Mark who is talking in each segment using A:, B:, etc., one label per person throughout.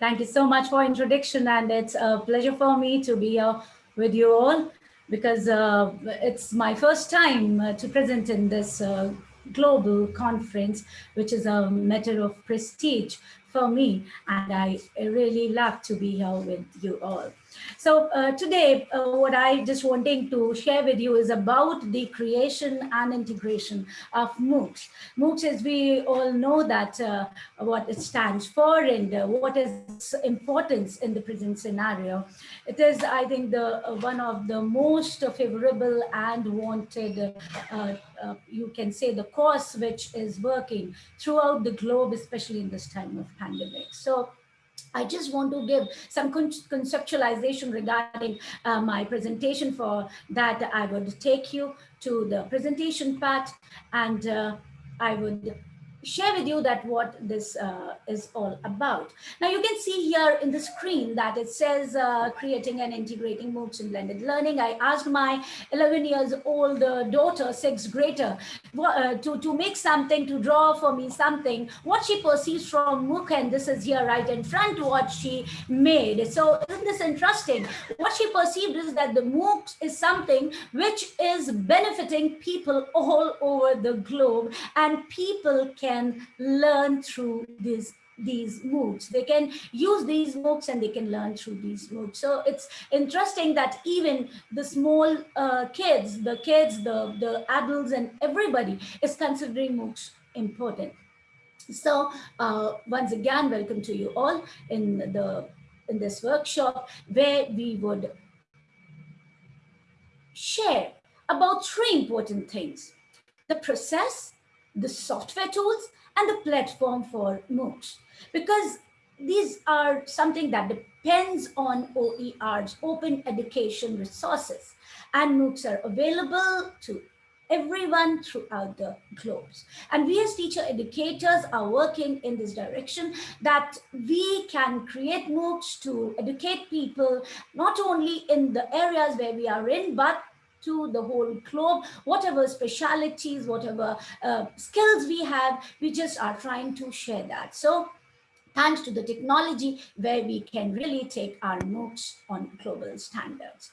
A: Thank you so much for introduction and it's a pleasure for me to be here with you all because uh, it's my first time uh, to present in this uh, global conference, which is a matter of prestige for me. And I really love to be here with you all. So uh, today, uh, what I just wanting to share with you is about the creation and integration of MOOCs. MOOCs, as we all know that uh, what it stands for and uh, what is its importance in the present scenario. It is, I think, the uh, one of the most favorable and wanted, uh, you can say, the course which is working throughout the globe, especially in this time of pandemic. So I just want to give some conceptualization regarding uh, my presentation for that. I would take you to the presentation part and uh, I would share with you that what this uh, is all about. Now you can see here in the screen that it says uh, creating and integrating MOOCs in blended learning. I asked my 11 years old uh, daughter, sixth grader, uh, to, to make something, to draw for me something, what she perceives from MOOC, and this is here right in front what she made. So isn't this interesting? What she perceived is that the MOOC is something which is benefiting people all over the globe and people can can learn through these these MOOCs. They can use these MOOCs and they can learn through these MOOCs. So it's interesting that even the small uh, kids, the kids, the, the adults and everybody is considering MOOCs important. So uh, once again, welcome to you all in the in this workshop where we would share about three important things. The process, the software tools and the platform for MOOCs because these are something that depends on OER's open education resources and MOOCs are available to everyone throughout the globes. And we as teacher educators are working in this direction that we can create MOOCs to educate people, not only in the areas where we are in, but to the whole globe, whatever specialities, whatever uh, skills we have, we just are trying to share that. So thanks to the technology where we can really take our notes on global standards.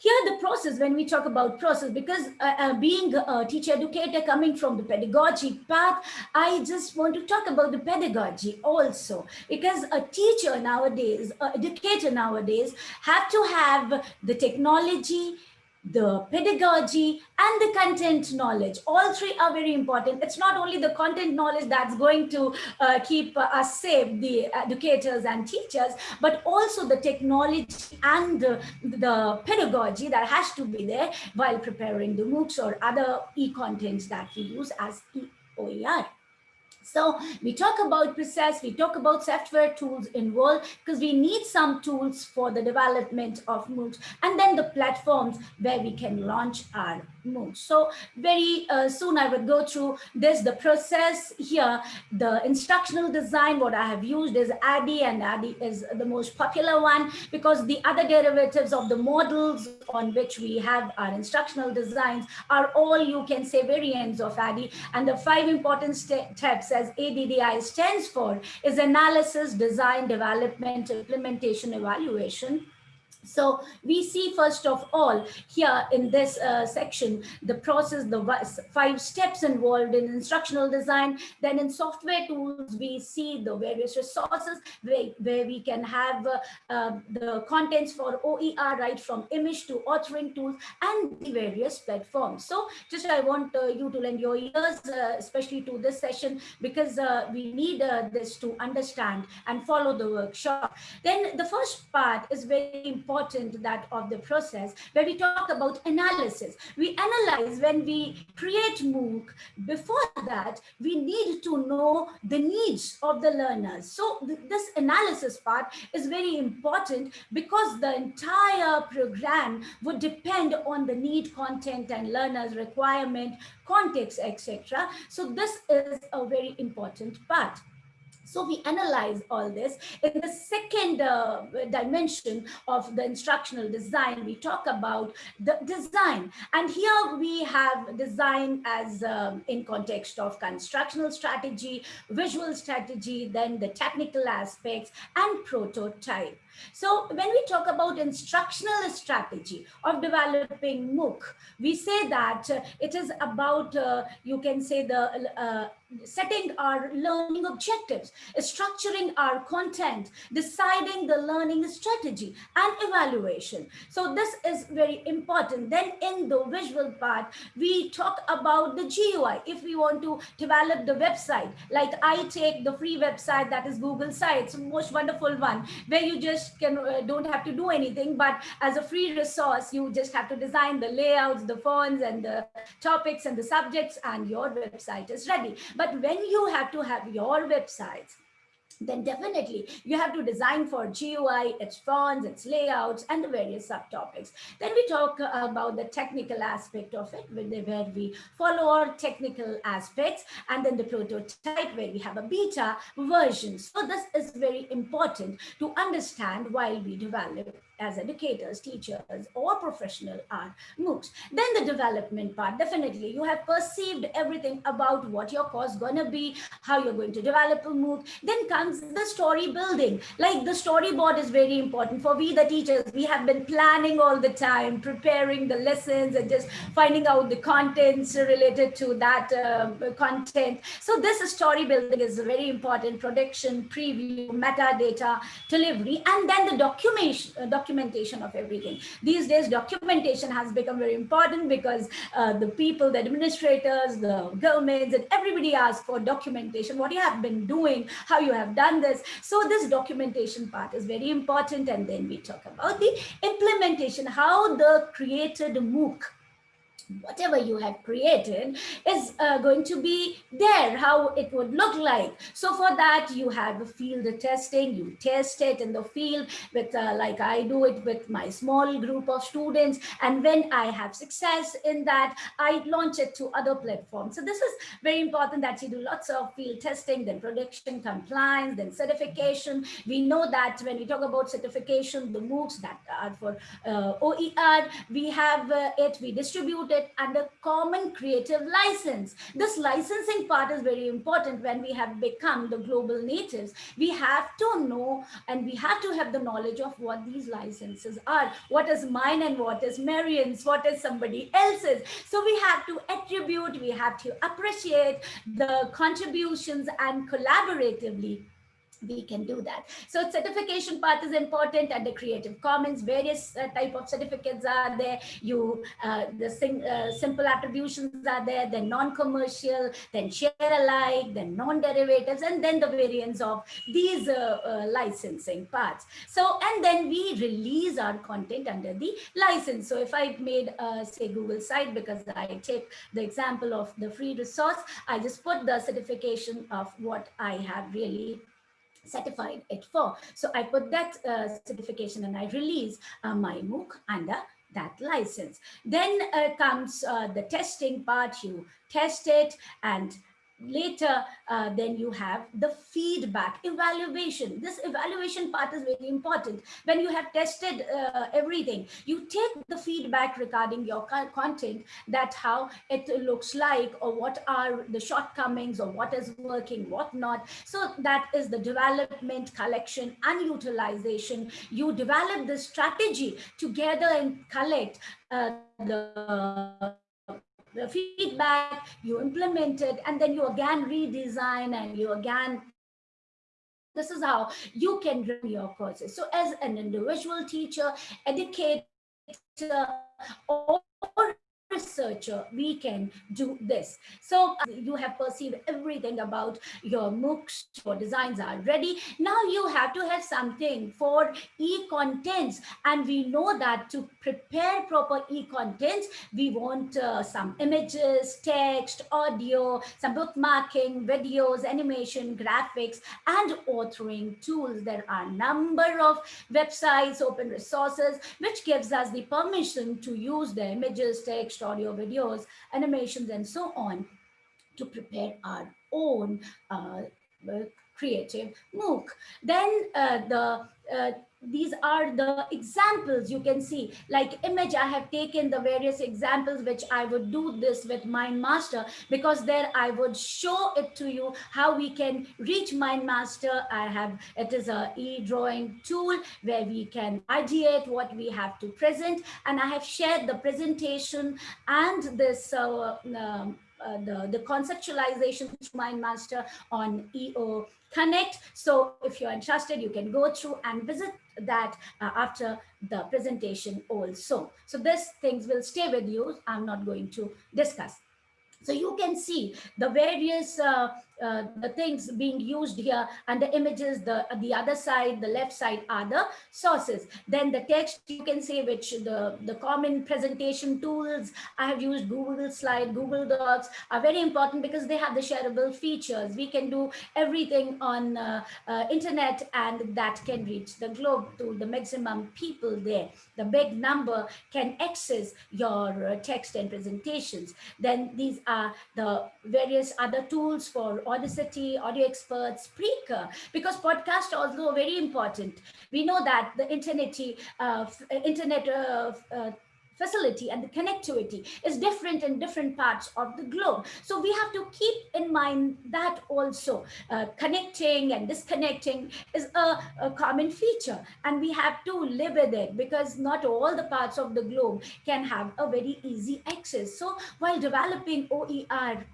A: Here the process, when we talk about process, because uh, uh, being a teacher educator coming from the pedagogy path, I just want to talk about the pedagogy also, because a teacher nowadays, an educator nowadays have to have the technology, the pedagogy and the content knowledge all three are very important it's not only the content knowledge that's going to uh, keep uh, us safe the educators and teachers but also the technology and uh, the pedagogy that has to be there while preparing the MOOCs or other e-contents that we use as OER. So we talk about process, we talk about software tools involved because we need some tools for the development of MOOCs and then the platforms where we can launch our MOOCs. So very uh, soon I will go through this, the process here, the instructional design, what I have used is ADDIE and ADDIE is the most popular one because the other derivatives of the models on which we have our instructional designs are all you can say variants of ADDIE and the five important steps as ADDIE stands for is analysis, design, development, implementation, evaluation. So we see first of all here in this uh, section, the process, the five steps involved in instructional design. Then in software tools, we see the various resources where, where we can have uh, uh, the contents for OER, right from image to authoring tools and the various platforms. So just I want uh, you to lend your ears, uh, especially to this session, because uh, we need this to understand and follow the workshop. Then the first part is very important important that of the process where we talk about analysis. We analyze when we create MOOC. Before that, we need to know the needs of the learners. So th this analysis part is very important because the entire program would depend on the need content and learners requirement, context, etc. So this is a very important part. So we analyze all this. In the second uh, dimension of the instructional design, we talk about the design. And here we have design as um, in context of constructional strategy, visual strategy, then the technical aspects and prototype. So when we talk about instructional strategy of developing MOOC, we say that uh, it is about, uh, you can say the uh, setting our learning objectives, structuring our content, deciding the learning strategy and evaluation. So this is very important. Then in the visual part, we talk about the GUI. If we want to develop the website, like I take the free website that is Google Sites, most wonderful one, where you just can uh, don't have to do anything, but as a free resource, you just have to design the layouts, the fonts and the topics and the subjects and your website is ready. But when you have to have your websites, then definitely you have to design for GUI, its fonts, its layouts, and the various subtopics. Then we talk uh, about the technical aspect of it, where we follow our technical aspects, and then the prototype, where we have a beta version. So this is very important to understand while we develop as educators, teachers, or professional are MOOCs. Then the development part, definitely you have perceived everything about what your course gonna be, how you're going to develop a MOOC. Then comes the story building. Like the storyboard is very important for we the teachers. We have been planning all the time, preparing the lessons and just finding out the contents related to that uh, content. So this story building is very important, production, preview, metadata, delivery, and then the documentation, uh, documentation of everything. These days, documentation has become very important because uh, the people, the administrators, the governments, and everybody asks for documentation, what you have been doing, how you have done this. So this documentation part is very important. And then we talk about the implementation, how the created MOOC whatever you have created is uh, going to be there, how it would look like. So for that, you have a field testing, you test it in the field with, uh, like I do it with my small group of students. And when I have success in that, I launch it to other platforms. So this is very important that you do lots of field testing, then production compliance, then certification. We know that when we talk about certification, the MOOCs that are for uh, OER, we have uh, it, we distribute it it under common creative license. This licensing part is very important when we have become the global natives. We have to know and we have to have the knowledge of what these licenses are. What is mine and what is Marian's, what is somebody else's. So we have to attribute, we have to appreciate the contributions and collaboratively we can do that. So certification part is important the Creative Commons, various uh, type of certificates are there. You, uh, the sing, uh, simple attributions are there, then non-commercial, then share alike, then non-derivatives, and then the variants of these uh, uh, licensing parts. So, and then we release our content under the license. So if I made, uh, say, Google site, because I take the example of the free resource, I just put the certification of what I have really certified it for. So I put that uh, certification and I release uh, my MOOC under that license. Then uh, comes uh, the testing part. You test it and later uh, then you have the feedback evaluation. This evaluation part is very important. When you have tested uh, everything you take the feedback regarding your content that how it looks like or what are the shortcomings or what is working what not. So that is the development collection and utilization. You develop the strategy together and collect uh, the the feedback, you implement it, and then you again redesign and you again this is how you can run your courses. So as an individual teacher, educator, or researcher, we can do this. So uh, you have perceived everything about your MOOCs, your designs are ready. Now you have to have something for e-contents. And we know that to prepare proper e-contents, we want uh, some images, text, audio, some bookmarking, videos, animation, graphics, and authoring tools. There are a number of websites, open resources, which gives us the permission to use the images, text, audio, videos, animations, and so on to prepare our own uh, creative MOOC. Then uh, the uh, these are the examples you can see. Like image i have taken the various examples which i would do this with mindmaster because there i would show it to you how we can reach mindmaster i have it is a e-drawing tool where we can ideate what we have to present and i have shared the presentation and this uh, um, uh, the, the conceptualization through MindMaster on OE Connect. So if you're interested, you can go through and visit that uh, after the presentation also. So these things will stay with you. I'm not going to discuss. So you can see the various uh, uh, the things being used here and the images, the, the other side, the left side are the sources. Then the text you can say which the, the common presentation tools, I have used Google Slide, Google Docs are very important because they have the shareable features. We can do everything on uh, uh, internet and that can reach the globe to the maximum people there. The big number can access your uh, text and presentations. Then these are the various other tools for Audacity, Audio Experts, Spreaker, because podcast also very important. We know that the internet, uh, internet uh, uh, facility and the connectivity is different in different parts of the globe. So we have to keep in mind that also uh, connecting and disconnecting is a, a, common feature and we have to live with it because not all the parts of the globe can have a very easy access. So while developing OER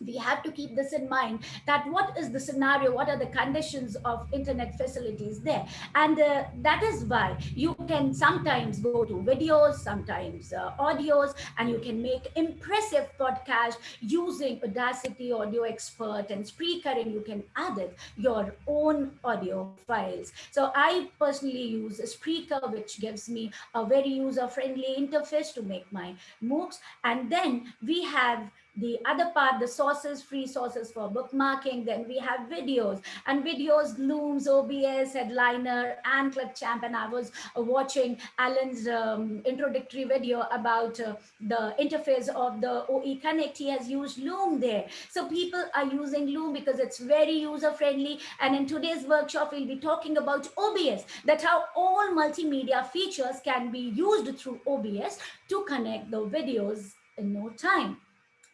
A: we have to keep this in mind that what is the scenario what are the conditions of internet facilities there? And uh, that is why you can sometimes go to videos sometimes uh, audios and you can make impressive podcast using audacity audio expert and spreaker and you can add it your own audio files. So i personally use spreaker which gives me a very user friendly interface to make my moocs. And then we have the other part, the sources, free sources for bookmarking. Then we have videos and videos, Looms, OBS, Headliner, and Clipchamp. And I was uh, watching Alan's um, introductory video about uh, the interface of the OE Connect. He has used Loom there. So people are using Loom because it's very user friendly. And in today's workshop, we'll be talking about OBS, that how all multimedia features can be used through OBS to connect the videos in no time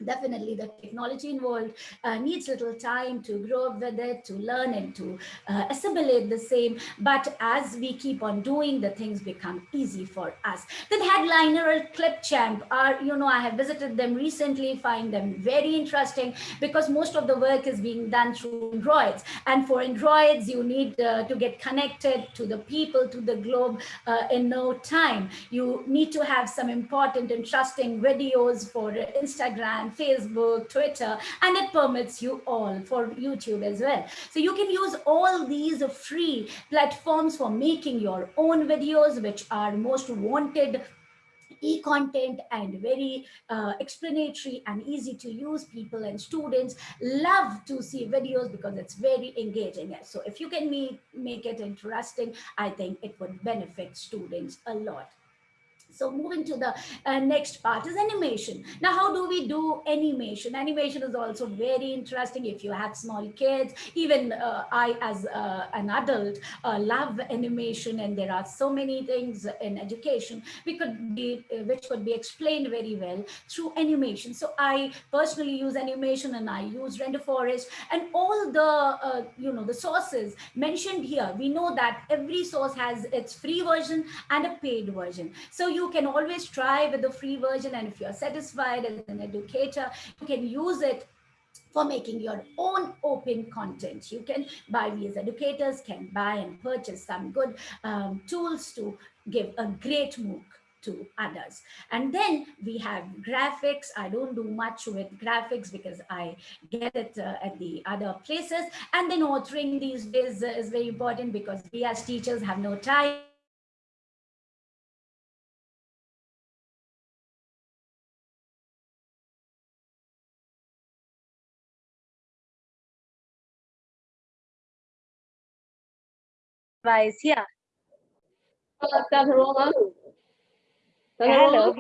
A: definitely the technology involved uh, needs little time to grow up with it to learn and to uh, assimilate the same. But as we keep on doing the things become easy for us. Then headliner or clipchamp are you know i have visited them recently find them very interesting because most of the work is being done through androids and for androids you need uh, to get connected to the people to the globe uh, in no time. You need to have some important interesting videos for instagram Facebook, Twitter, and it permits you all for YouTube as well. So you can use all these free platforms for making your own videos, which are most wanted e-content and very uh, explanatory and easy to use. People and students love to see videos because it's very engaging. So if you can make, make it interesting i think it would benefit students a lot so moving to the uh, next part is animation. Now, how do we do animation? Animation is also very interesting if you have small kids. Even uh, I, as uh, an adult, uh, love animation, and there are so many things in education we could be, uh, which could be explained very well through animation. So I personally use animation, and I use Renderforest, and all the uh, you know the sources mentioned here. We know that every source has its free version and a paid version. So you you can always try with the free version. And if you're satisfied as an educator, you can use it for making your own open content. You can buy, we as educators can buy and purchase some good um, tools to give a great MOOC to others. And then we have graphics. I don't do much with graphics because I get it uh, at the other places. And then authoring these days is very important because we as teachers have no time
B: advice. Yeah.
C: Uh, Dr. Roma.
B: Hello.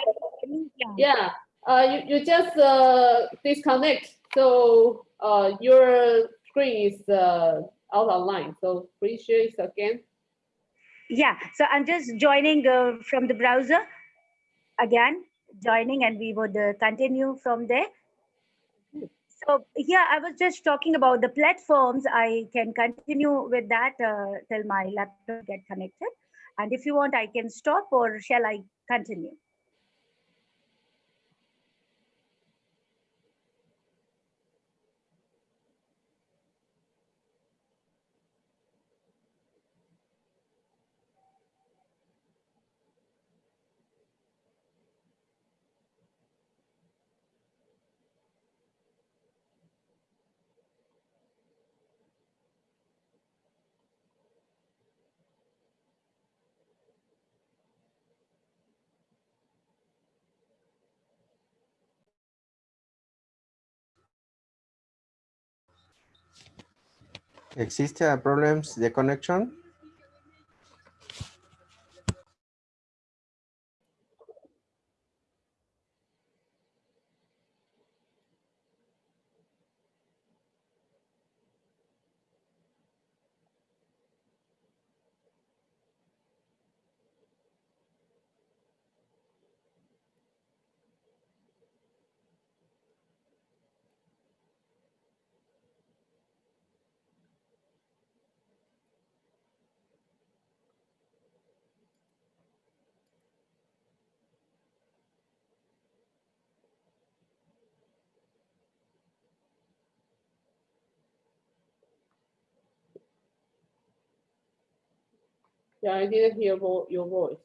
C: Yeah. Uh, you, you just uh, disconnect. So uh, your screen is uh, out of line. So please share it again.
B: Yeah, so I'm just joining uh, from the browser again, joining and we would uh, continue from there. So here I was just talking about the platforms. I can continue with that uh, till my laptop get connected. And if you want, I can stop or shall I continue?
D: ¿Existe problems de connection?
C: Yeah, I didn't hear vo your voice.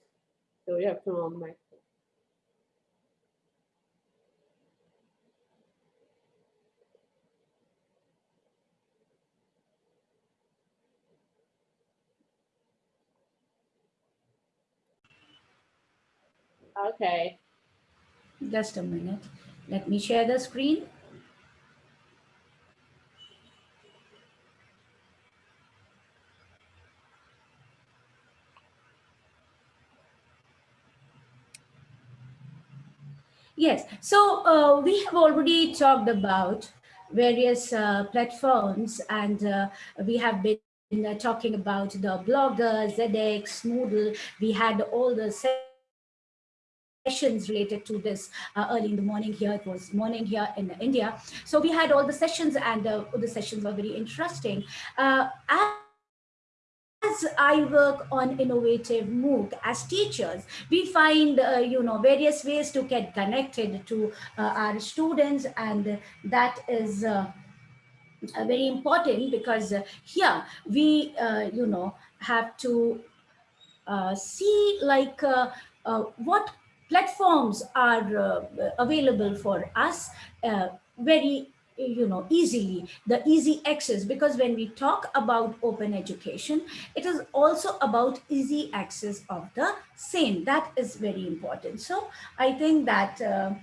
C: So you have to on mic. Okay.
A: Just a minute. Let me share the screen. Yes, so uh, we have already talked about various uh, platforms and uh, we have been uh, talking about the Blogger, ZX, Moodle. We had all the sessions related to this uh, early in the morning here. It was morning here in India. So we had all the sessions and uh, the sessions were very interesting. Uh, as I work on innovative MOOC as teachers, we find, uh, you know, various ways to get connected to uh, our students and that is uh, uh very important because uh, here we, uh, you know, have to see like what platforms are available for us very you know, easily, the easy access, because when we talk about open education, it is also about easy access of the same. That is very important. So I think that uh,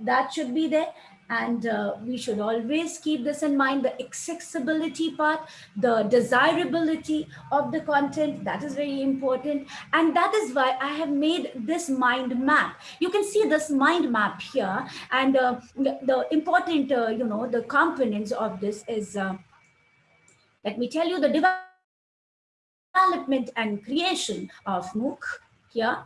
A: that should be there. And uh, we should always keep this in mind, the accessibility part, the desirability of the content, that is very important. And that is why I have made this mind map. You can see this mind map here. And uh, the, the, important, uh, you know, the components of this is, uh, let me tell you, the development and creation of MOOC here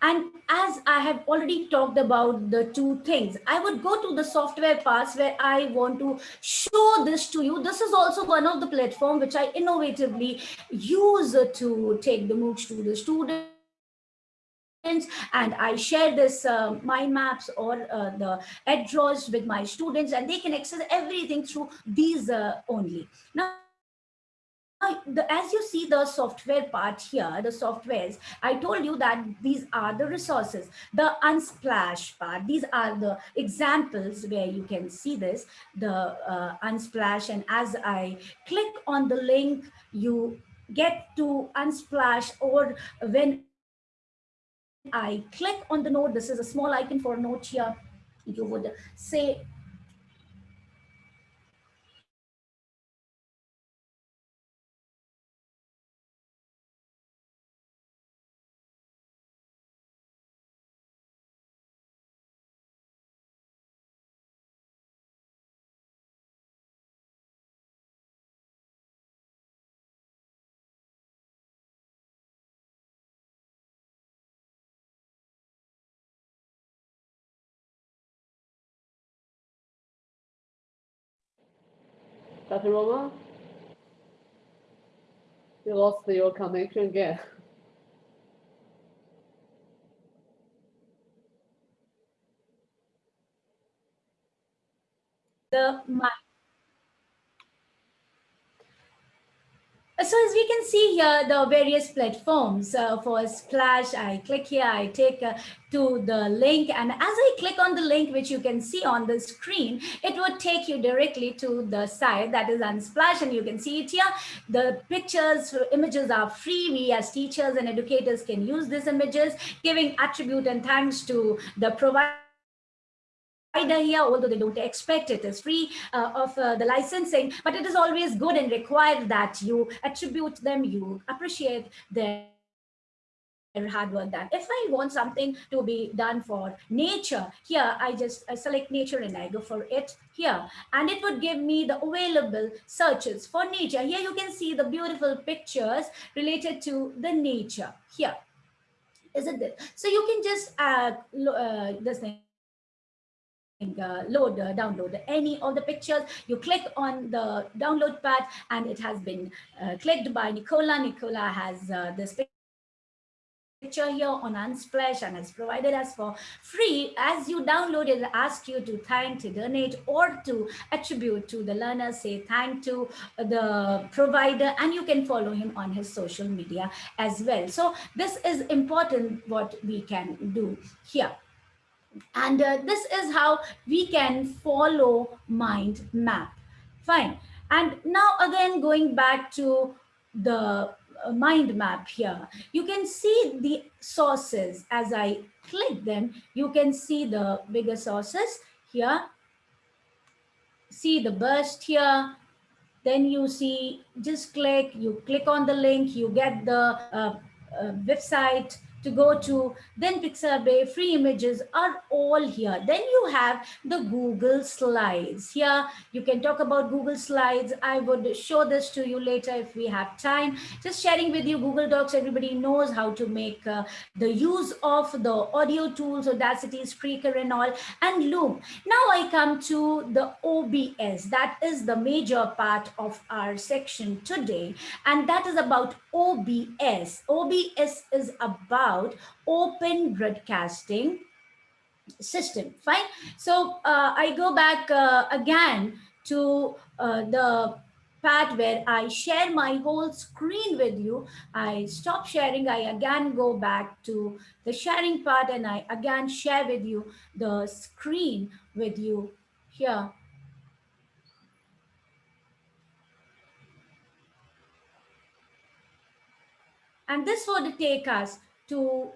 A: and as I have already talked about the two things, I would go to the software parts where I want to show this to you. This is also one of the platform which I innovatively use to take the MOOCs to the students and I share this uh, mind maps or uh, the draws with my students and they can access everything through these uh, only. Now, the, as you see the software part here, the softwares, I told you that these are the resources, the Unsplash part. These are the examples where you can see this, the uh, Unsplash. And as I click on the link, you get to Unsplash or when I click on the note, this is a small icon for note here, you would say
C: Dr. Roma? You lost your connection again.
A: the mi- So as we can see here, the various platforms uh, for Splash, I click here, I take uh, to the link. And as I click on the link, which you can see on the screen, it would take you directly to the site that is Unsplash. And you can see it here. The pictures, images are free. We as teachers and educators can use these images, giving attribute and thanks to the provider here, although they don't expect it is free uh, of uh, the licensing, but it is always good and required that you attribute them, you appreciate their hard work done. If I want something to be done for nature, here I just I select nature and I go for it here. And it would give me the available searches for nature. Here you can see the beautiful pictures related to the nature here. Isn't it? So you can just add uh, this thing uh, load, uh, download any of the pictures. You click on the download pad and it has been uh, clicked by Nicola. Nicola has uh, this picture here on Unsplash and has provided us for free. As you download it, ask you to thank, to donate, or to attribute to the learner, say thank to the provider, and you can follow him on his social media as well. So this is important what we can do here. And uh, this is how we can follow mind map. Fine. And now again, going back to the uh, mind map here, you can see the sources as I click them, you can see the bigger sources here. See the burst here. Then you see, just click, you click on the link, you get the uh, uh, website, to go to, then Pixabay, free images are all here. Then you have the Google Slides. Here you can talk about Google Slides. I would show this to you later if we have time. Just sharing with you Google Docs, everybody knows how to make uh, the use of the audio tools, Audacity, Spreaker and all, and Loom. Now I come to the OBS. That is the major part of our section today. And that is about OBS. OBS is about open broadcasting system fine so uh, i go back uh, again to uh, the part where I share my whole screen with you. I stop sharing, I again go back to the sharing part and I again share with you the screen with you here. And this would take us to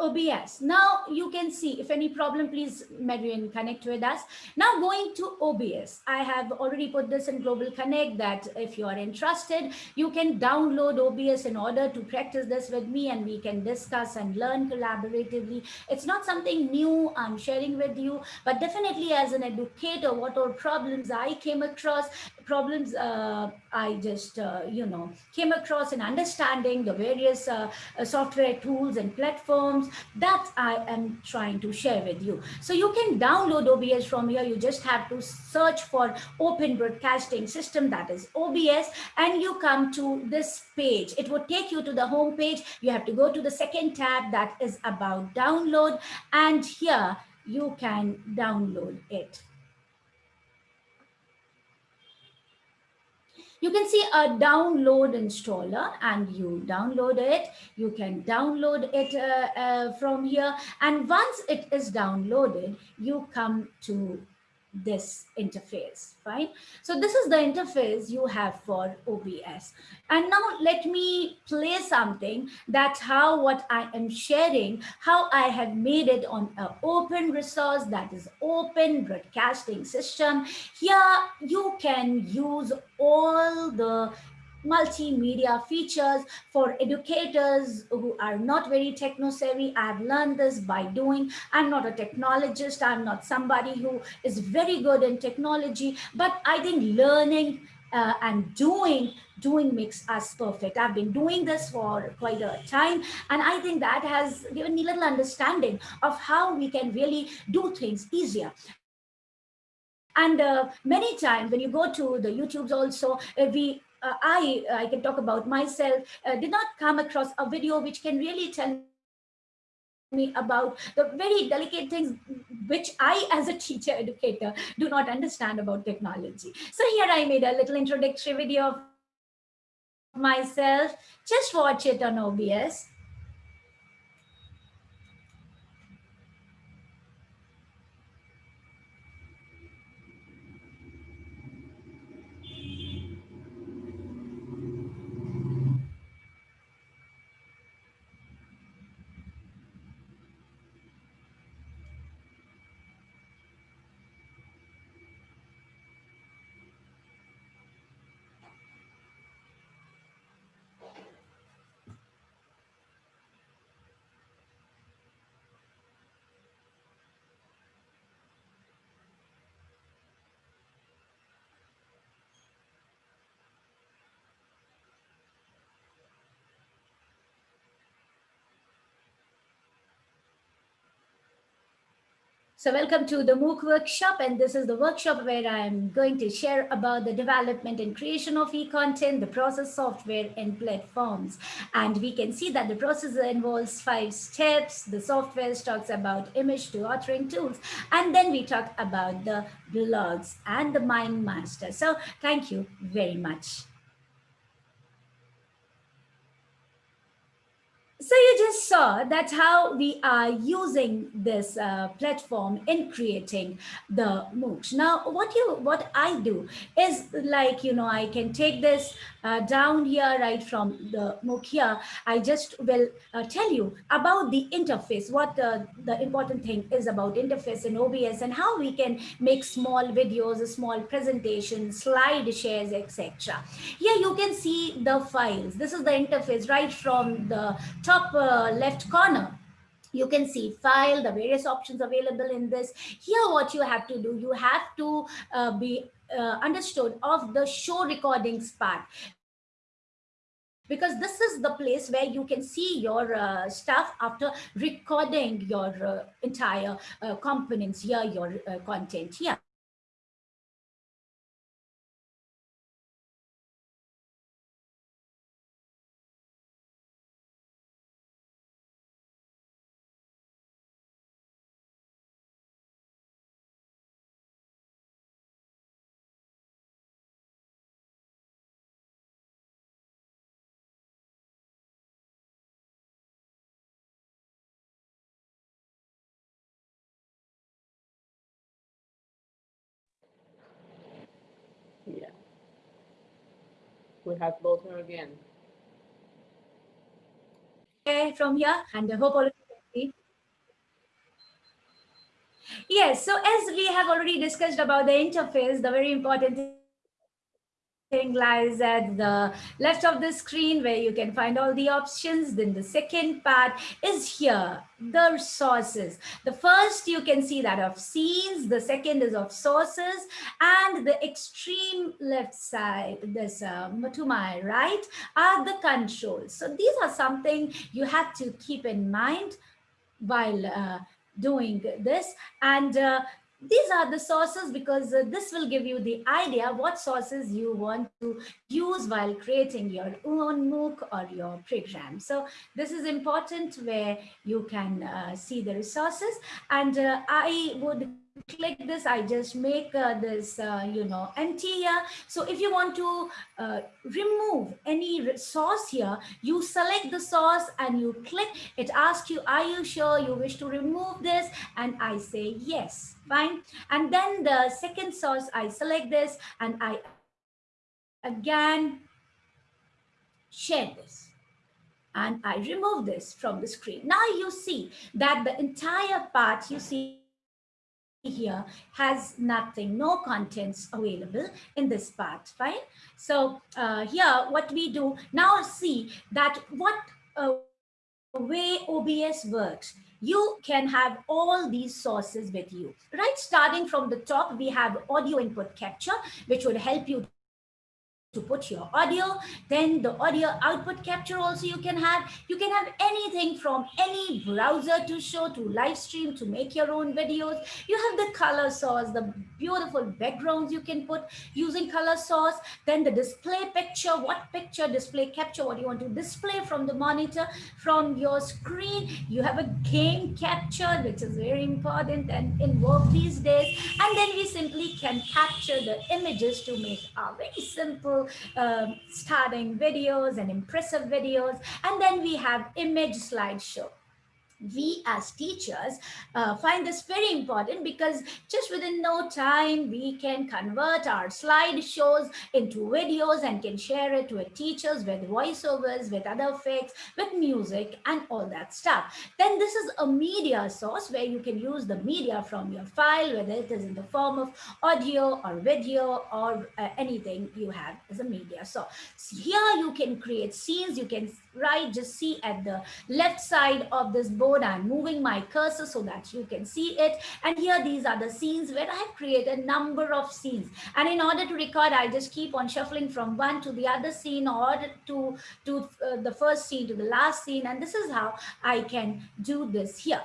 A: OBS. Now you can see if any problem, please Marian connect with us. Now going to OBS. I have already put this in Global Connect that if you are interested, you can download OBS in order to practice this with me and we can discuss and learn collaboratively. It's not something new I'm sharing with you, but definitely as an educator, what are problems I came across, problems uh, I just, uh, you know, came across in understanding the various uh, software tools and platforms that I am trying to share with you. So you can download OBS from here. You just have to search for Open Broadcasting System, that is OBS, and you come to this page. It will take you to the home page. You have to go to the second tab that is about download. And here you can download it. You can see a download installer and you download it. You can download it uh, uh, from here. And once it is downloaded, you come to this interface, right? So this is the interface you have for OBS. And now let me play something that's how what I am sharing, how I have made it on an open resource that is open broadcasting system. Here you can use all the multimedia features for educators who are not very techno savvy. I've learned this by doing. I'm not a technologist. I'm not somebody who is very good in technology, but I think learning uh, and doing doing makes us perfect. I've been doing this for quite a time. And I think that has given me little understanding of how we can really do things easier. And uh, many times when you go to the YouTubes also, uh, we uh, I, I can talk about myself, uh, did not come across a video which can really tell me about the very delicate things which I as a teacher educator do not understand about technology. So here I made a little introductory video of myself. Just watch it on OBS. So welcome to the MOOC workshop and this is the workshop where I'm going to share about the development and creation of e-content, the process software and platforms. And we can see that the process involves five steps. The software talks about image to authoring tools. And then we talk about the blogs and the mind master. So thank you very much. So you just saw that's how we are using this uh, platform in creating the MOOCs. Now, what you what I do is like, you know, I can take this uh, down here right from the MOOC here. I just will uh, tell you about the interface, what the, important thing is about interface in OBS and how we can make small videos, a small presentation, slide shares, etc. Here you can see the files. This is the interface right from the top uh, left corner. You can see file the various options available in this. Here what you have to do you have to uh, be uh, understood of the show recordings part. Because this is the place where you can see your uh, stuff after recording your uh, entire uh, components here your uh, content here
C: We have both her again.
A: Okay, from here and I hope all of you can see. Yes, so as we have already discussed about the interface, the very important lies at the left of the screen where you can find all the options. Then the second part is here, the sources. The first you can see that of scenes, the second is of sources, and the extreme left side, this um, to my right, are the controls. So these are something you have to keep in mind while uh, doing this. And uh, these are the sources because uh, this will give you the idea what sources you want to use while creating your own MOOC or your program. So this is important where you can uh, see the resources and uh, I would click this i just make uh, this uh, you know empty here. So if you want to uh, remove any source here you select the source and you click it asks you are you sure you wish to remove this? And i say yes. Fine. And then the second source i select this and i again share this. And I remove this from the screen. Now you see that the entire part you see here has nothing, no contents available in this part, fine? So uh, here what we do now see that what uh, way OBS works. You can have all these sources with you, right? Starting from the top, we have audio input capture, which would help you to put your audio then the audio output capture also you can have. You can have anything from any browser to show to live stream to make your own videos. You have the color source the beautiful backgrounds you can put using color source then the display picture what picture display capture what you want to display from the monitor from your screen. You have a game capture which is very important and in work these days. And then we simply can capture the images to make a very simple um, starting videos and impressive videos. And then we have image slideshow we as teachers uh, find this very important because just within no time we can convert our slideshows into videos and can share it with teachers with voiceovers with other effects with music and all that stuff. Then this is a media source where you can use the media from your file whether it is in the form of audio or video or uh, anything you have as a media so here you can create scenes you can write just see at the left side of this board I'm moving my cursor so that you can see it. And here, these are the scenes where I have created a number of scenes. And in order to record, I just keep on shuffling from one to the other scene or to, to uh, the first scene to the last scene. And this is how I can do this here.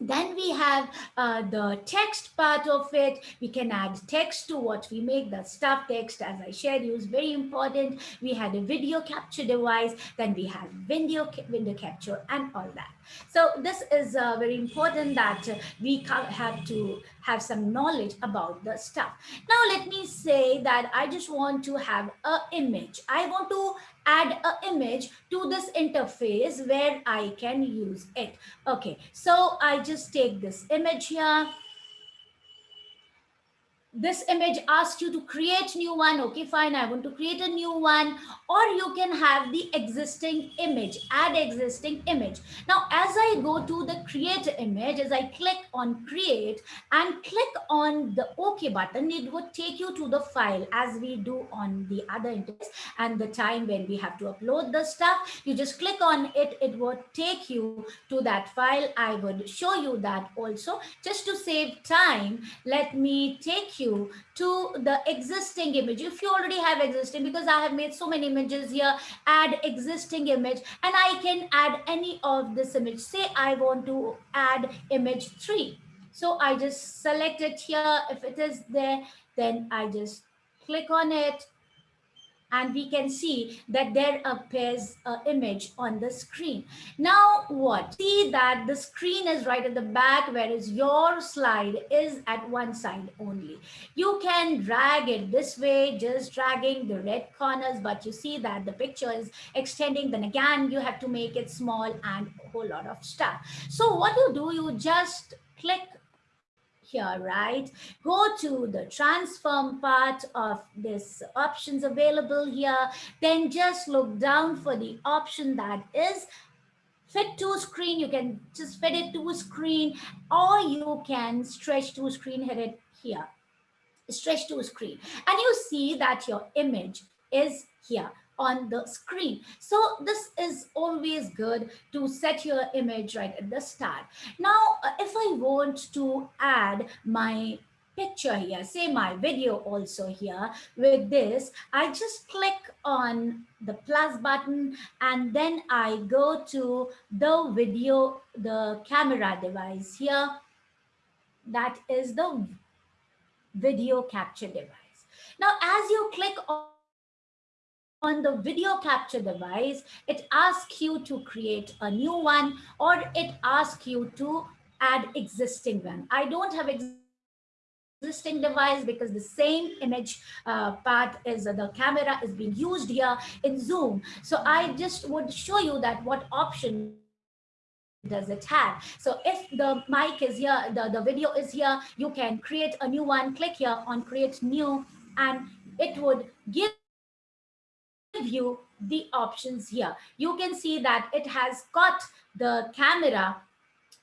A: Then we have uh, the text part of it. We can add text to what we make. The stuff text, as I shared you, is very important. We had a video capture device. Then we have video, video capture and all that. So this is uh, very important that we have to have some knowledge about the stuff. Now let me say that I just want to have a image. I want to add an image to this interface where I can use it. Okay, so I just take this image here this image asks you to create new one. Okay fine. I want to create a new one. Or you can have the existing image. Add existing image. Now as i go to the create image as i click on create and click on the ok button it would take you to the file as we do on the other interface and the time when we have to upload the stuff. You just click on it. It would take you to that file. I would show you that also. Just to save time let me take you you to the existing image. If you already have existing because I have made so many images here add existing image and I can add any of this image. Say I want to add image 3 so I just select it here. If it is there then I just click on it and we can see that there appears an image on the screen. Now what? See that the screen is right at the back, whereas your slide is at one side only. You can drag it this way, just dragging the red corners, but you see that the picture is extending. Then again, you have to make it small and a whole lot of stuff. So what you do, you just click here, right? Go to the transform part of this options available here. Then just look down for the option that is fit to screen. You can just fit it to screen or you can stretch to screen, hit it here. Stretch to screen. And you see that your image is here on the screen. So this is always good to set your image right at the start. Now, uh, if I want to add my picture here, say my video also here with this, I just click on the plus button and then I go to the video, the camera device here. That is the video capture device. Now, as you click on on the video capture device, it asks you to create a new one or it asks you to add existing one. I don't have existing device because the same image uh, part is uh, the camera is being used here in Zoom. So I just would show you that what option does it have so if the mic is here the the video is here you can create a new one click here on create new and it would give you the options here. You can see that it has got the camera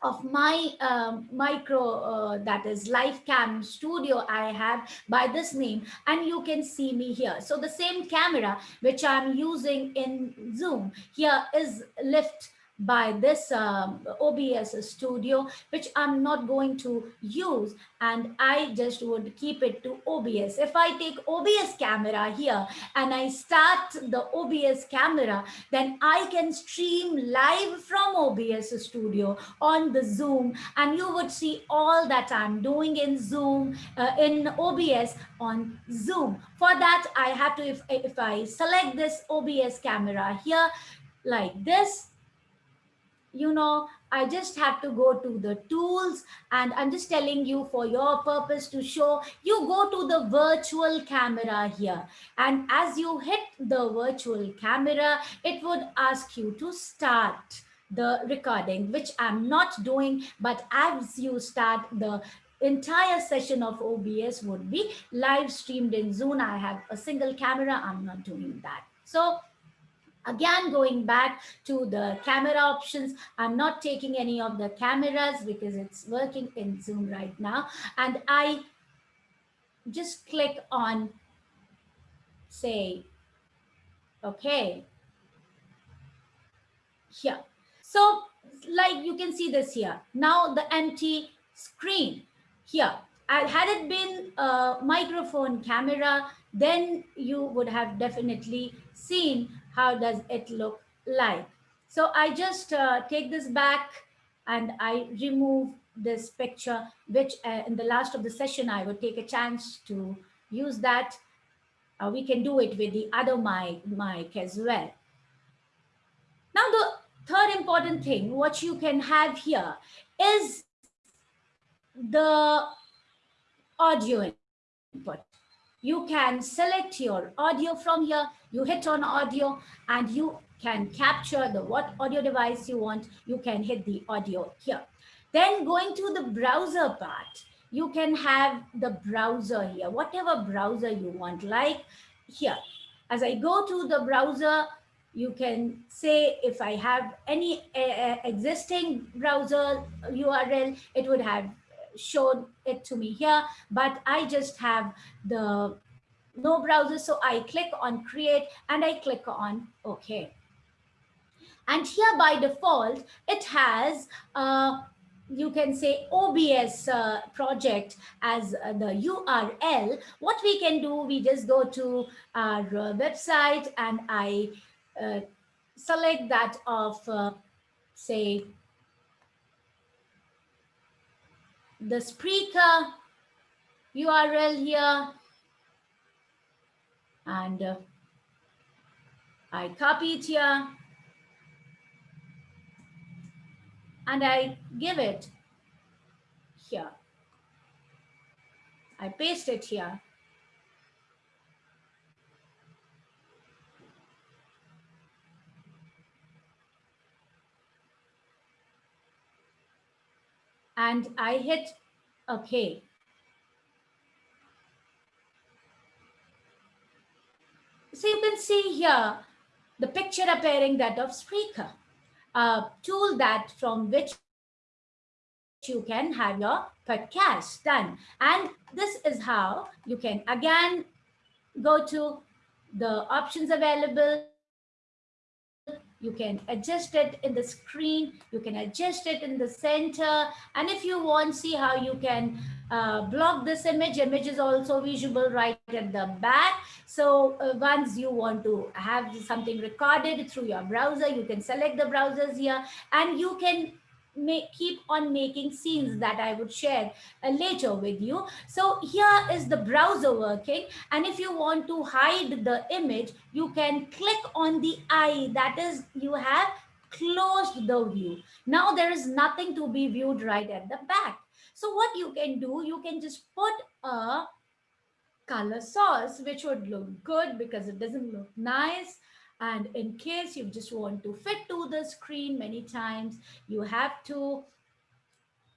A: of my um, micro uh, that is LifeCam Studio I have by this name and you can see me here. So the same camera which I'm using in Zoom here is lift by this um, OBS studio, which I'm not going to use. And I just would keep it to OBS. If I take OBS camera here and I start the OBS camera, then I can stream live from OBS studio on the Zoom and you would see all that I'm doing in Zoom, uh, in OBS on Zoom. For that, I have to, if, if I select this OBS camera here, like this, you know, I just have to go to the tools and I'm just telling you for your purpose to show, you go to the virtual camera here. And as you hit the virtual camera, it would ask you to start the recording, which I'm not doing, but as you start the entire session of OBS would be live streamed in Zoom. I have a single camera, I'm not doing that. So Again, going back to the camera options, I'm not taking any of the cameras because it's working in Zoom right now. And I just click on, say, okay, here. So like you can see this here. Now the empty screen here. Had it been a microphone camera, then you would have definitely seen how does it look like. So I just uh, take this back and I remove this picture, which uh, in the last of the session, I would take a chance to use that. Uh, we can do it with the other mic, mic as well. Now, the third important thing, what you can have here is the audio input. You can select your audio from here you hit on audio and you can capture the what audio device you want. You can hit the audio here. Then going to the browser part, you can have the browser here, whatever browser you want, like here. As I go to the browser, you can say if I have any uh, existing browser URL, it would have shown it to me here, but I just have the no browser. So I click on create and I click on OK. And here by default, it has uh, you can say OBS uh, project as uh, the URL. What we can do, we just go to our uh, website and I uh, select that of, uh, say, the Spreaker URL here and uh, I copy it here and I give it here. I paste it here. And I hit OK. So you can see here the picture appearing that of Spreaker, a tool that from which you can have your podcast done. And this is how you can again go to the options available. You can adjust it in the screen. You can adjust it in the center. And if you want see how you can uh, block this image. Image is also visible right at the back so uh, once you want to have something recorded through your browser you can select the browsers here and you can make keep on making scenes that I would share uh, later with you. So here is the browser working. And if you want to hide the image, you can click on the eye that is you have closed the view. Now there is nothing to be viewed right at the back. So what you can do, you can just put a color source, which would look good because it doesn't look nice. And in case you just want to fit to the screen many times, you have to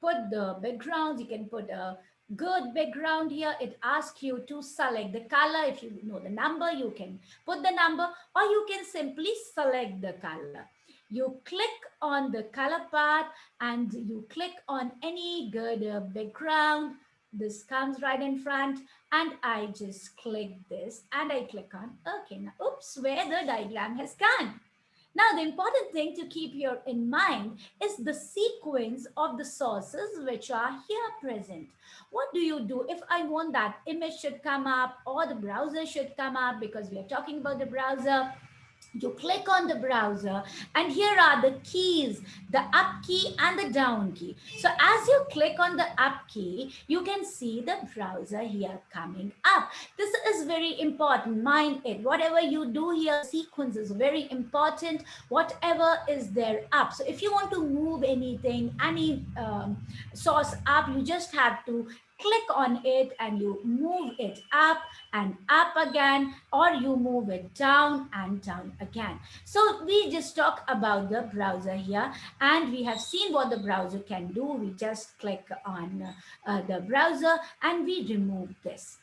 A: put the background. You can put a good background here. It asks you to select the color. If you know the number, you can put the number or you can simply select the color. You click on the color part and you click on any good uh, background this comes right in front and I just click this and I click on okay now oops where the diagram has gone Now, the important thing to keep here in mind is the sequence of the sources which are here present. What do you do if I want that image should come up or the browser should come up because we are talking about the browser? You click on the browser and here are the keys the up key and the down key. So as you click on the up key you can see the browser here coming up. This is very important. Mind it. Whatever you do here sequence is very important. Whatever is there up. So if you want to move anything any um, source up you just have to click on it and you move it up and up again or you move it down and down again. So we just talk about the browser here and we have seen what the browser can do. We just click on uh, the browser and we remove this.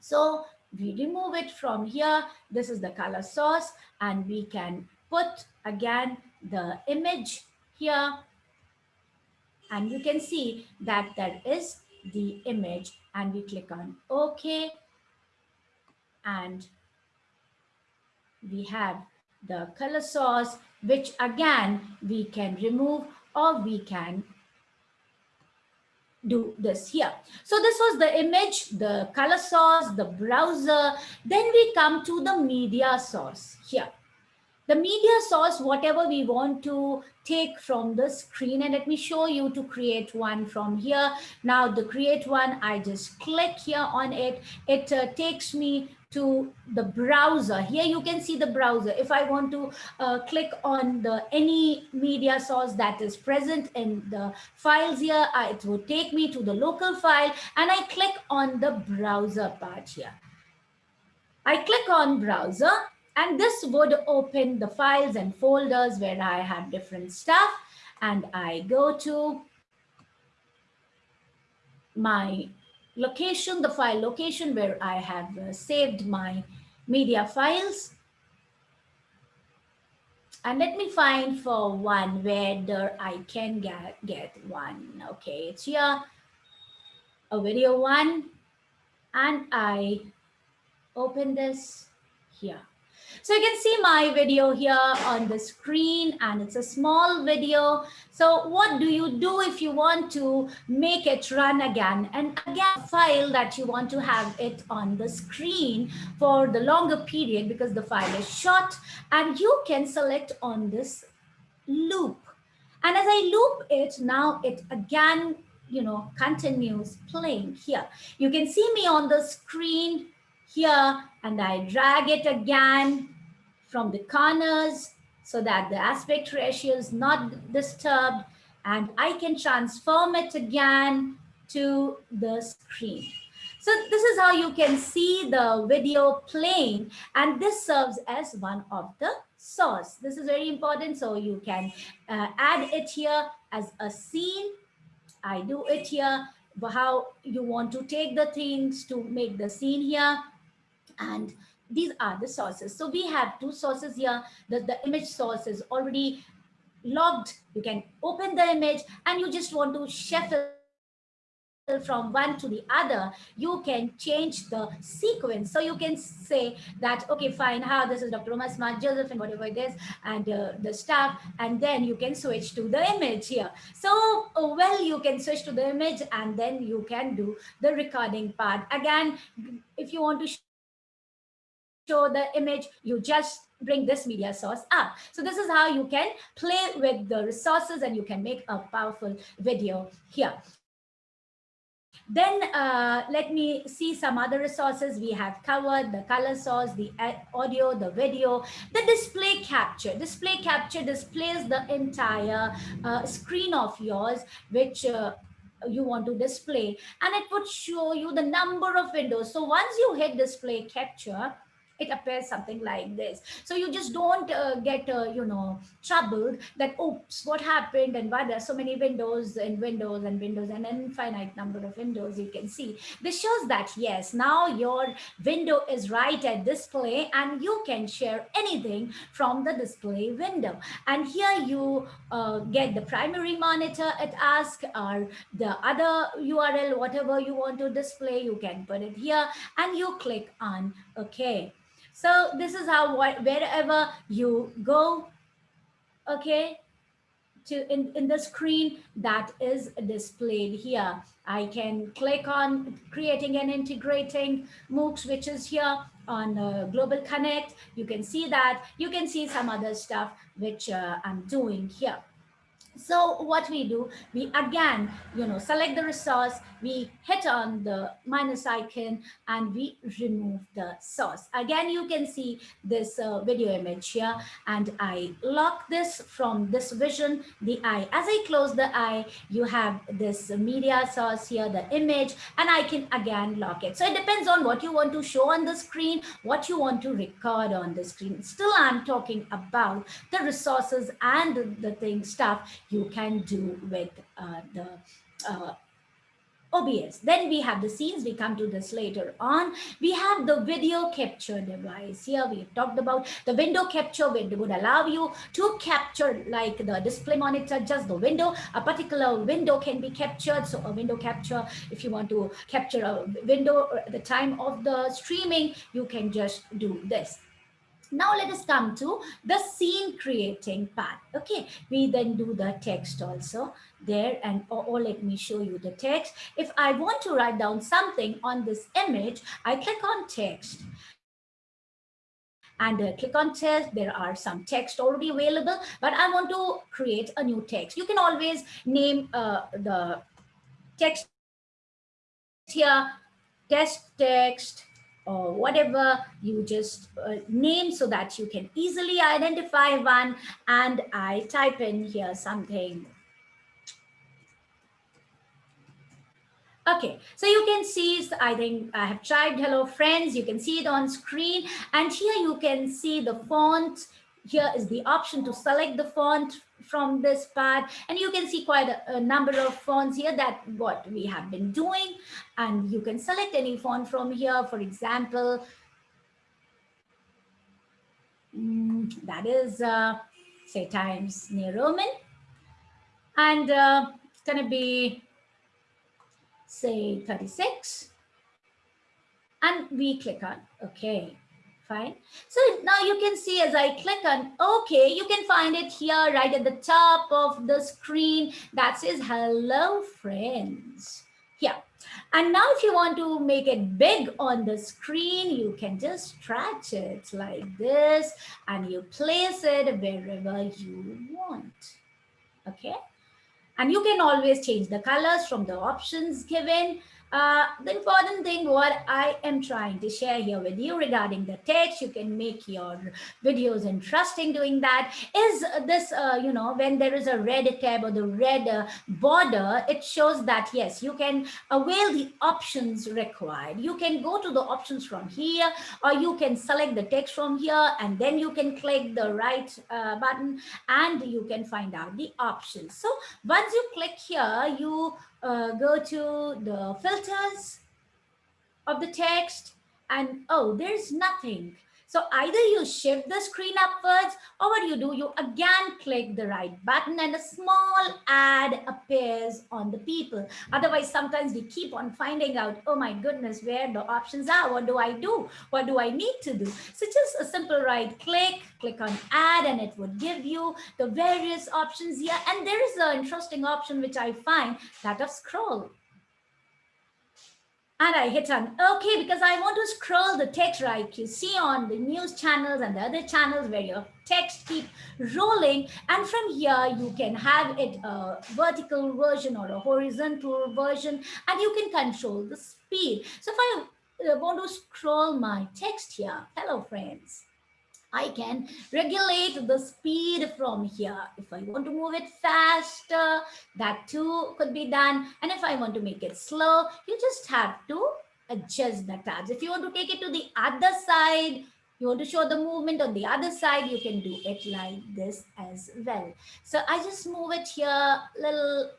A: So we remove it from here. This is the color source and we can put again the image here and you can see that there is the image and we click on OK. And we have the color source, which again, we can remove or we can do this here. So this was the image, the color source, the browser. Then we come to the media source here the media source, whatever we want to take from the screen. And let me show you to create one from here. Now the create one, I just click here on it. It uh, takes me to the browser. Here you can see the browser. If I want to uh, click on the any media source that is present in the files here, uh, it will take me to the local file and I click on the browser part here. I click on browser and this would open the files and folders where I have different stuff. And I go to my location, the file location where I have uh, saved my media files. And let me find for one where I can get, get one. Okay, it's here, a video one. And I open this here. So you can see my video here on the screen and it's a small video. So what do you do if you want to make it run again and again file that you want to have it on the screen for the longer period because the file is short and you can select on this loop. And as I loop it, now it again, you know, continues playing here. You can see me on the screen here and I drag it again from the corners so that the aspect ratio is not disturbed and I can transform it again to the screen. So this is how you can see the video playing and this serves as one of the source. This is very important. So you can uh, add it here as a scene. I do it here, how you want to take the things to make the scene here. And these are the sources. So we have two sources here. The, the image source is already logged. You can open the image and you just want to shuffle from one to the other, you can change the sequence. So you can say that, okay, fine, how this is Dr. Umar Smart Joseph and whatever it is, and uh, the stuff, and then you can switch to the image here. So, uh, well, you can switch to the image and then you can do the recording part. Again, if you want to show the image, you just bring this media source up. So this is how you can play with the resources and you can make a powerful video here. Then uh, let me see some other resources we have covered, the color source, the audio, the video, the display capture. Display capture displays the entire uh, screen of yours, which uh, you want to display and it would show you the number of windows. So once you hit display capture, it appears something like this. So you just don't uh, get uh, you know troubled that oops what happened and why there's so many windows and windows and windows and infinite number of windows you can see. This shows that yes now your window is right at display and you can share anything from the display window. And here you uh, get the primary monitor it asks or the other url whatever you want to display you can put it here and you click on okay so this is how wherever you go, okay, to in, in the screen that is displayed here. I can click on creating and integrating MOOCs, which is here on uh, Global Connect. You can see that. You can see some other stuff which uh, I'm doing here. So what we do, we again, you know, select the resource, we hit on the minus icon and we remove the source. Again, you can see this uh, video image here and I lock this from this vision, the eye. As I close the eye, you have this media source here, the image, and I can again lock it. So it depends on what you want to show on the screen, what you want to record on the screen. Still, I'm talking about the resources and the thing stuff you can do with uh, the uh, OBS. Then we have the scenes. We come to this later on. We have the video capture device. Here we talked about the window capture which would allow you to capture like the display monitor, just the window. A particular window can be captured. So a window capture, if you want to capture a window at the time of the streaming, you can just do this. Now let us come to the scene creating part. Okay, we then do the text also there and or, or, let me show you the text. If I want to write down something on this image, I click on text and uh, click on text. There are some text already available, but I want to create a new text. You can always name uh, the text here, test text, or whatever you just uh, name so that you can easily identify one. And I type in here something. Okay, so you can see, I think I have typed hello friends, you can see it on screen. And here you can see the font. Here is the option to select the font from this part. And you can see quite a, a, number of fonts here that what we have been doing. And you can select any font from here for example. Mm, that is uh, say Times New Roman. And uh, it's to be say 36 and we click on okay fine. So now you can see as I click on OK, you can find it here right at the top of the screen that says hello friends. Here. And now if you want to make it big on the screen, you can just stretch it like this and you place it wherever you want. Okay. And you can always change the colors from the options given. Uh, the important thing what I am trying to share here with you regarding the text, you can make your videos interesting doing that, is this, uh, you know, when there is a red tab or the red uh, border, it shows that, yes, you can avail the options required. You can go to the options from here, or you can select the text from here, and then you can click the right uh, button, and you can find out the options. So once you click here, you uh, go to the filters of the text and oh, there's nothing. So either you shift the screen upwards or what you do, you again click the right button and a small ad appears on the people. Otherwise, sometimes we keep on finding out, oh my goodness, where the options are. What do I do? What do I need to do? So just a simple right click, click on add and it would give you the various options here. And there is an interesting option which I find that of scroll and I hit on okay because I want to scroll the text right? You see on the news channels and the other channels where your text keep rolling. And from here you can have it a vertical version or a horizontal version and you can control the speed. So if I uh, want to scroll my text here hello friends I can regulate the speed from here. If I want to move it faster, that too could be done. And if I want to make it slow, you just have to adjust the tabs. If you want to take it to the other side, you want to show the movement on the other side, you can do it like this as well. So I just move it here, little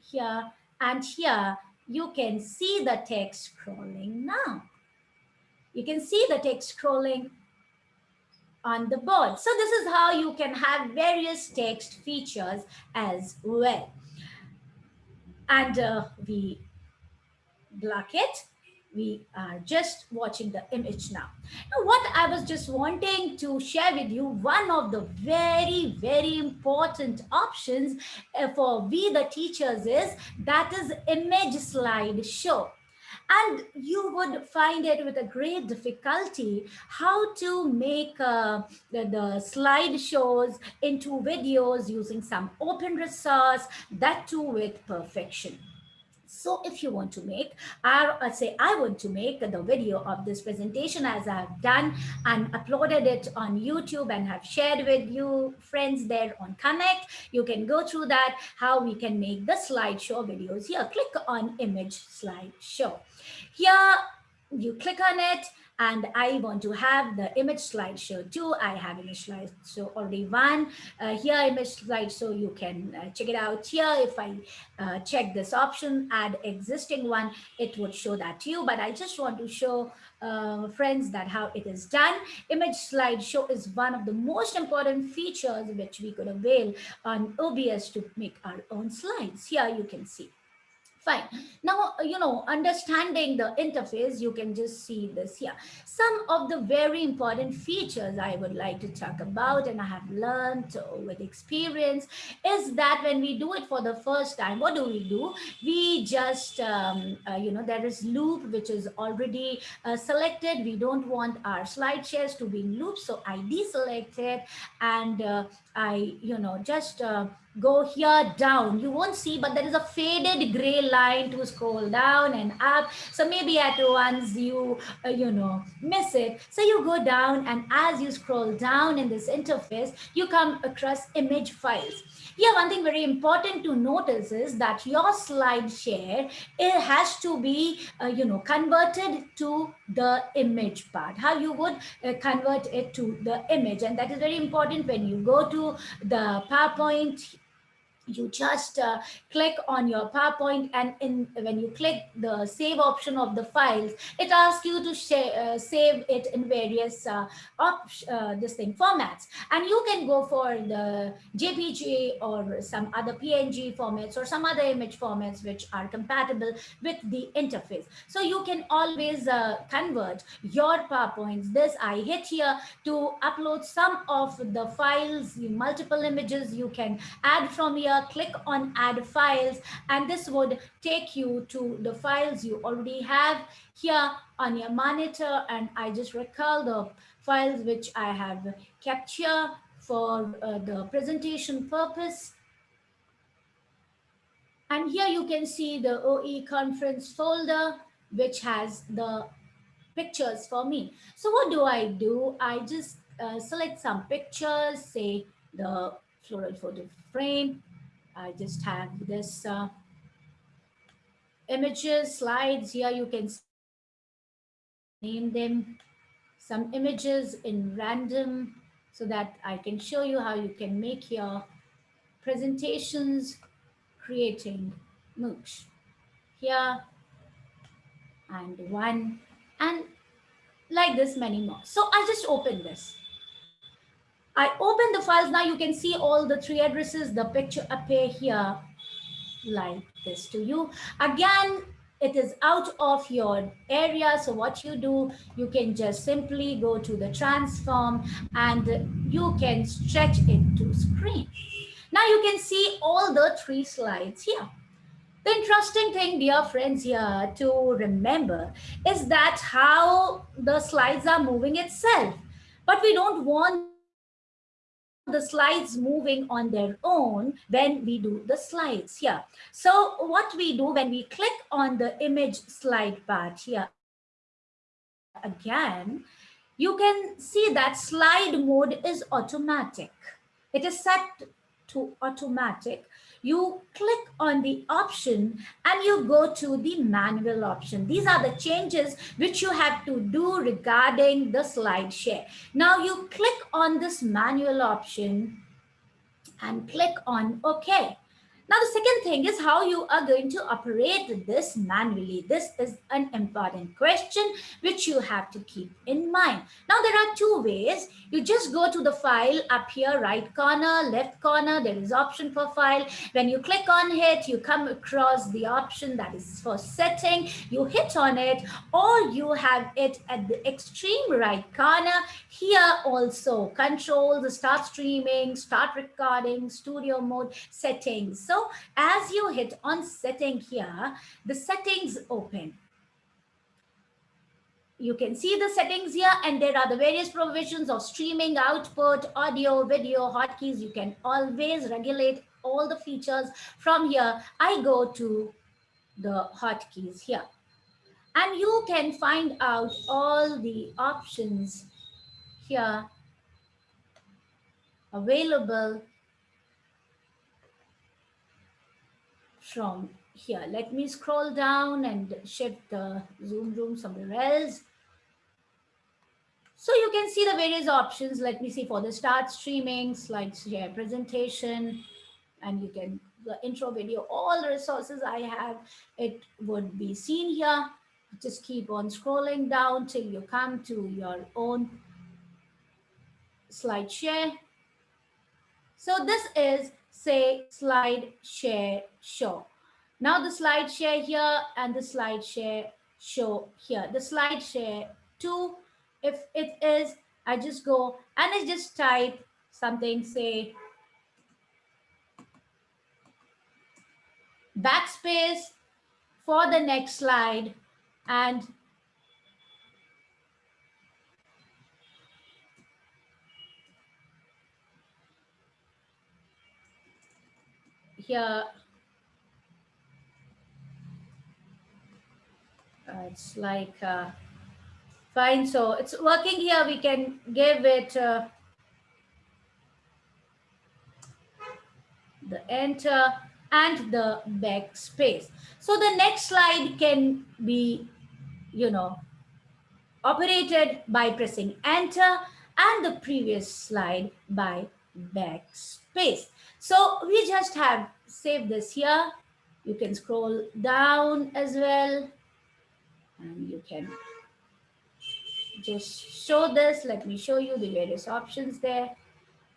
A: here and here. You can see the text scrolling now. You can see the text scrolling on the board. So this is how you can have various text features as well. And uh, we block it. we are just watching the image now. Now, what I was just wanting to share with you, one of the very, very important options uh, for we the teachers is that is image slide show and you would find it with a great difficulty how to make uh, the, the slideshows into videos using some open resource that too with perfection so if you want to make, I uh, say I want to make the video of this presentation as I've done and uploaded it on YouTube and have shared with you friends there on Connect. You can go through that, how we can make the slideshow videos here. Click on image slideshow. Here you click on it and I want to have the image slideshow too. I have image slideshow already one. Uh, here image slideshow, so you can uh, check it out here. If I uh, check this option, add existing one, it would show that to you. But I just want to show uh, friends that how it is done. Image slideshow is one of the most important features which we could avail on OBS to make our own slides. Here you can see. Fine. Now, you know, understanding the interface, you can just see this here. Some of the very important features I would like to talk about and I have learned with experience is that when we do it for the first time, what do we do? We just, um, uh, you know, there is loop, which is already uh, selected. We don't want our slide shares to be in loop. So I deselect it and uh, I, you know, just uh, go here down. You won't see, but there is a faded gray line to scroll down and up. So maybe at once you, uh, you know, miss it. So you go down and as you scroll down in this interface, you come across image files. Here, one thing very important to notice is that your slide share, it has to be, uh, you know, converted to the image part, how you would uh, convert it to the image. And that is very important when you go to the PowerPoint you just uh, click on your PowerPoint and in when you click the save option of the files, it asks you to uh, save it in various uh, uh, this thing formats. And you can go for the JPG or some other PNG formats or some other image formats which are compatible with the interface. So you can always uh, convert your PowerPoints. This I hit here to upload some of the files, multiple images you can add from here click on add files, and this would take you to the files you already have here on your monitor. And I just recall the files which I have kept here for uh, the presentation purpose. And here you can see the OE conference folder, which has the pictures for me. So what do I do? I just uh, select some pictures, say the floral photo frame, I just have this uh, images, slides here. You can name them some images in random so that I can show you how you can make your presentations creating MOOCs. Here and one and like this many more. So I just open this. I open the files. Now you can see all the three addresses. The picture appear here like this to you. Again, it is out of your area. So what you do, you can just simply go to the transform and you can stretch it to screen. Now you can see all the three slides here. The interesting thing, dear friends, here to remember is that how the slides are moving itself. But we don't want the slides moving on their own when we do the slides here. So what we do when we click on the image slide part here, again, you can see that slide mode is automatic. It is set to automatic you click on the option and you go to the manual option. These are the changes which you have to do regarding the slide share. Now you click on this manual option and click on OK. Now, the second thing is how you are going to operate this manually. This is an important question which you have to keep in mind. Now, there are two ways. You just go to the file up here, right corner, left corner, there is option for file. When you click on it, you come across the option that is for setting. You hit on it or you have it at the extreme right corner. Here also control the start streaming, start recording, studio mode, settings. So as you hit on setting here, the settings open. You can see the settings here and there are the various provisions of streaming, output, audio, video, hotkeys. You can always regulate all the features from here. I go to the hotkeys here and you can find out all the options here available from here. Let me scroll down and shift the zoom room somewhere else. So you can see the various options. Let me see for the start streaming, slide share presentation, and you can, the intro video, all the resources I have, it would be seen here. Just keep on scrolling down till you come to your own slide share. So this is say slide share show. Now the slide share here and the slide share show here. The slide share two, if it is, I just go and I just type something, say backspace for the next slide and here. Uh, it's like uh, fine. So it's working here. We can give it uh, the enter and the backspace. So the next slide can be you know operated by pressing enter and the previous slide by backspace. So we just have saved this here. You can scroll down as well. And you can just show this. Let me show you the various options there.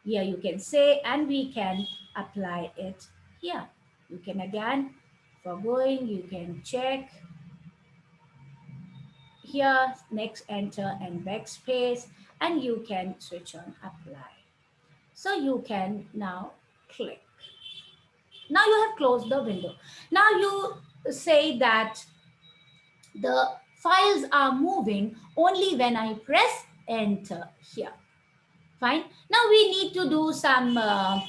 A: Here you can say, and we can apply it here. You can again, for going, you can check here, next enter and backspace, and you can switch on apply. So you can now click. Now you have closed the window. Now you say that the files are moving only when I press enter here. Fine. Now we need to do some uh,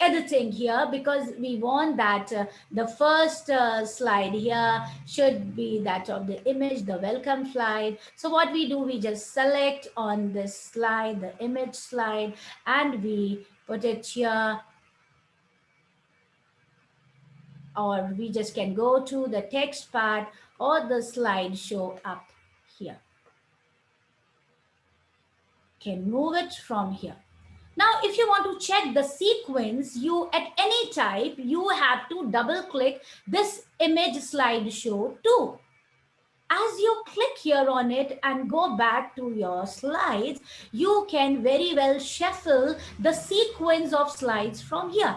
A: editing here because we want that uh, the first uh, slide here should be that of the image, the welcome slide. So what we do, we just select on this slide, the image slide, and we put it here or we just can go to the text part or the slideshow up here. Can move it from here. Now, if you want to check the sequence, you at any type, you have to double click this image slideshow too. As you click here on it and go back to your slides, you can very well shuffle the sequence of slides from here.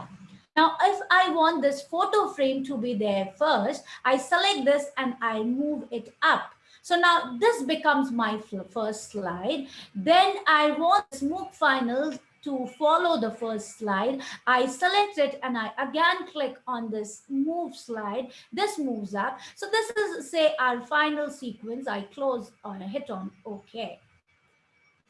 A: Now, if I want this photo frame to be there first, I select this and I move it up. So now this becomes my first slide. Then I want this MOOC final to follow the first slide. I select it and I again click on this move slide. This moves up. So this is say our final sequence. I close or hit on OK.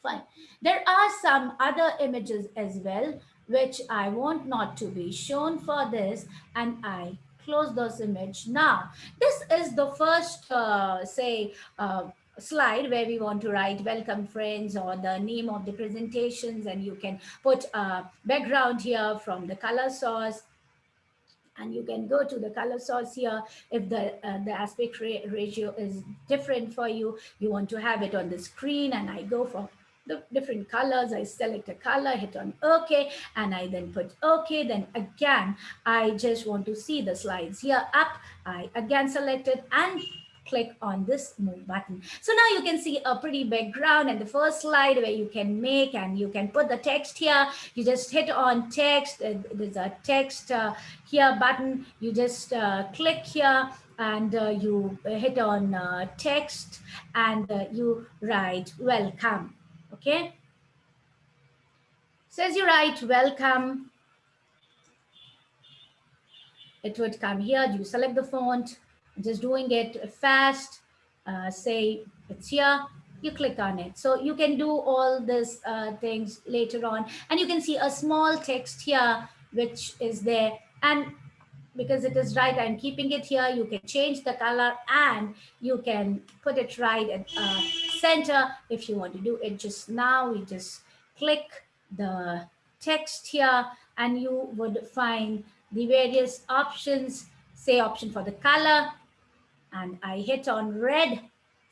A: Fine. There are some other images as well which I want not to be shown for this and I close those image now. This is the first, uh, say, uh, slide where we want to write welcome friends or the name of the presentations and you can put a background here from the color source and you can go to the color source here if the uh, the aspect ratio is different for you you want to have it on the screen and i go for the different colors. I select a color, hit on OK, and I then put OK. Then again, I just want to see the slides here up. I again select it and click on this move button. So now you can see a pretty background and the first slide where you can make and you can put the text here. You just hit on text. Uh, there's a text uh, here button. You just uh, click here and uh, you hit on uh, text and uh, you write welcome. Okay. So as you write welcome, it would come here. You select the font just doing it fast, uh, say it's here, you click on it. So you can do all these uh, things later on. And you can see a small text here, which is there. And because it is right, I'm keeping it here. You can change the color and you can put it right at uh, center. If you want to do it just now, we just click the text here and you would find the various options, say option for the color, and I hit on red.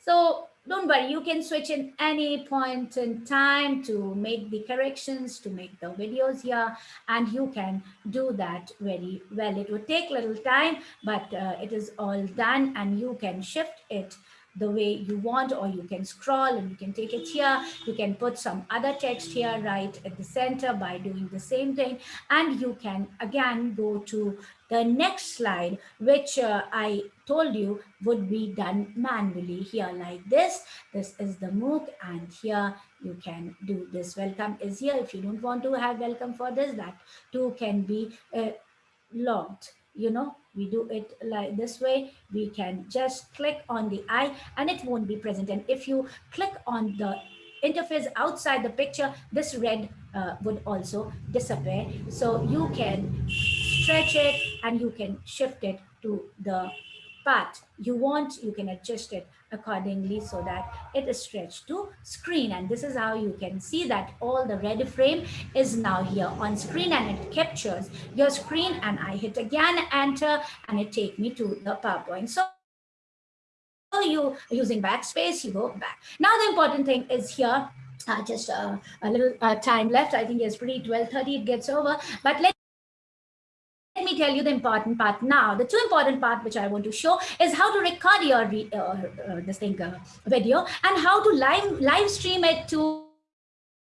A: So don't worry, you can switch in any point in time to make the corrections, to make the videos here, and you can do that very well. It would take little time, but uh, it is all done and you can shift it the way you want or you can scroll and you can take it here. You can put some other text here right at the center by doing the same thing. And you can again go to the next slide which uh, i told you would be done manually here like this. This is the mooc and here you can do this. Welcome is here. If you don't want to have welcome for this that too can be uh, logged you know we do it like this way. We can just click on the eye and it won't be present. And if you click on the interface outside the picture this red uh, would also disappear. So you can stretch it and you can shift it to the but you want, you can adjust it accordingly so that it is stretched to screen. And this is how you can see that all the red frame is now here on screen and it captures your screen and I hit again, enter, and it take me to the PowerPoint. So you using backspace, you go back. Now the important thing is here, uh, just uh, a little uh, time left. I think it's pretty 12.30, it gets over. But let let me tell you the important part now. The two important part which I want to show is how to record your uh, uh, this thing uh, video and how to live live stream it to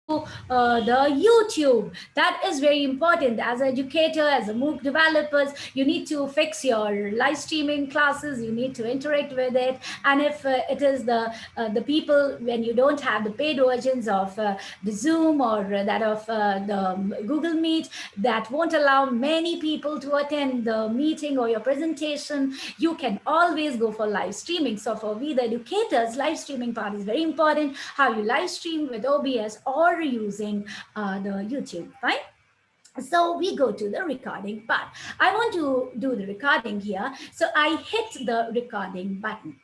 A: uh, the YouTube. That is very important. As an educator, as a MOOC developers, you need to fix your live streaming classes. You need to interact with it. And if uh, it is the uh, the people, when you don't have the paid versions of uh, the Zoom or that of uh, the Google Meet, that won't allow many people to attend the meeting or your presentation, you can always go for live streaming. So for we, the educators, live streaming part is very important. How you live stream with OBS or using uh, the YouTube, right? So we go to the recording part. I want to do the recording here. So I hit the recording button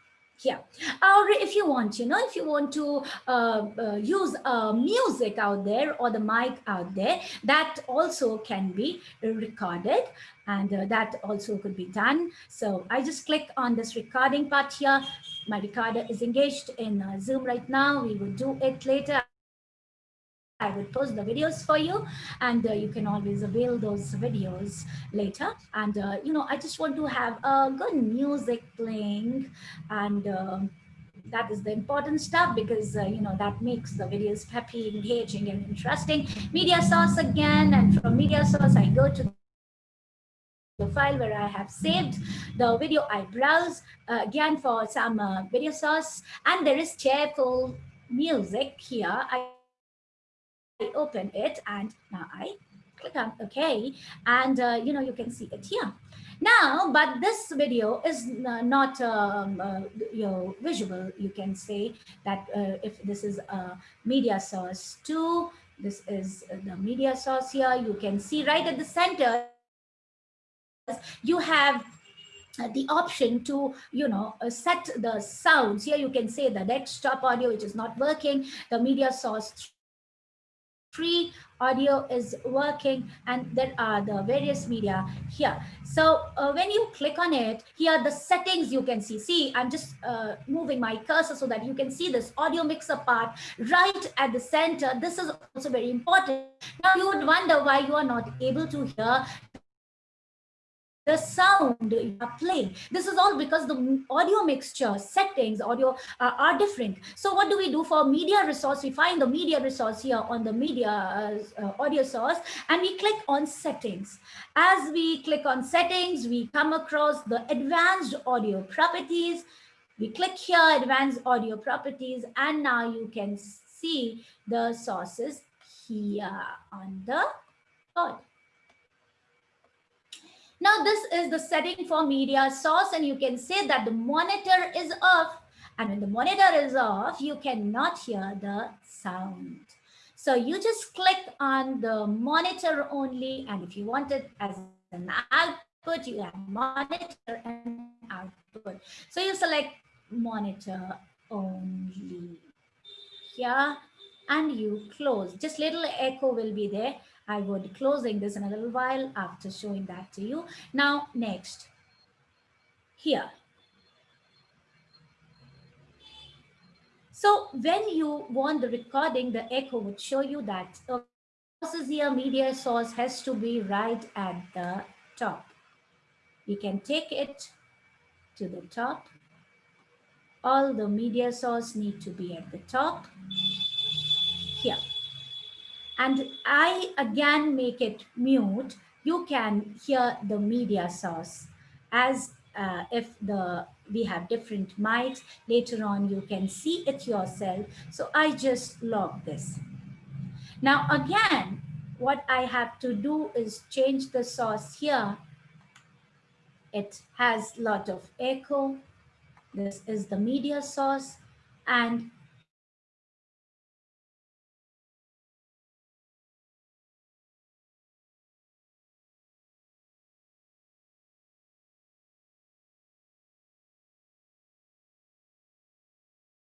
A: here or if you want you know if you want to uh, uh, use uh, music out there or the mic out there that also can be recorded and uh, that also could be done so i just click on this recording part here my recorder is engaged in uh, zoom right now we will do it later I would post the videos for you and uh, you can always avail those videos later. And, uh, you know, I just want to have a good music playing and uh, that is the important stuff because, uh, you know, that makes the videos happy, engaging and interesting. Media source again, and from media source, I go to the file where I have saved the video I browse uh, again for some uh, video source and there is cheerful music here. I open it and now I click on OK and uh, you know you can see it here. Now, but this video is not um, uh, you know, visual. You can say that uh, if this is a media source two, this is the media source here. You can see right at the center, you have uh, the option to you know uh, set the sounds here you can say the desktop audio which is not working the media source free audio is working and there are the various media here. So uh, when you click on it here the settings you can see. See i'm just uh, moving my cursor so that you can see this audio mixer part right at the center. This is also very important. Now you would wonder why you are not able to hear the sound you are playing. This is all because the audio mixture settings, audio uh, are different. So what do we do for media resource? We find the media resource here on the media uh, uh, audio source and we click on settings. As we click on settings, we come across the advanced audio properties. We click here, advanced audio properties, and now you can see the sources here on the board. Now this is the setting for media source and you can say that the monitor is off and when the monitor is off, you cannot hear the sound. So you just click on the monitor only and if you want it as an output, you have monitor and output. So you select monitor only here and you close. Just little echo will be there I would be closing this in a little while after showing that to you. Now, next, here. So when you want the recording, the echo would show you that sources here media source has to be right at the top. We can take it to the top. All the media source need to be at the top here and I again make it mute, you can hear the media source as uh, if the we have different mics. Later on, you can see it yourself. So I just log this. Now again, what I have to do is change the source here. It has lot of echo. This is the media source and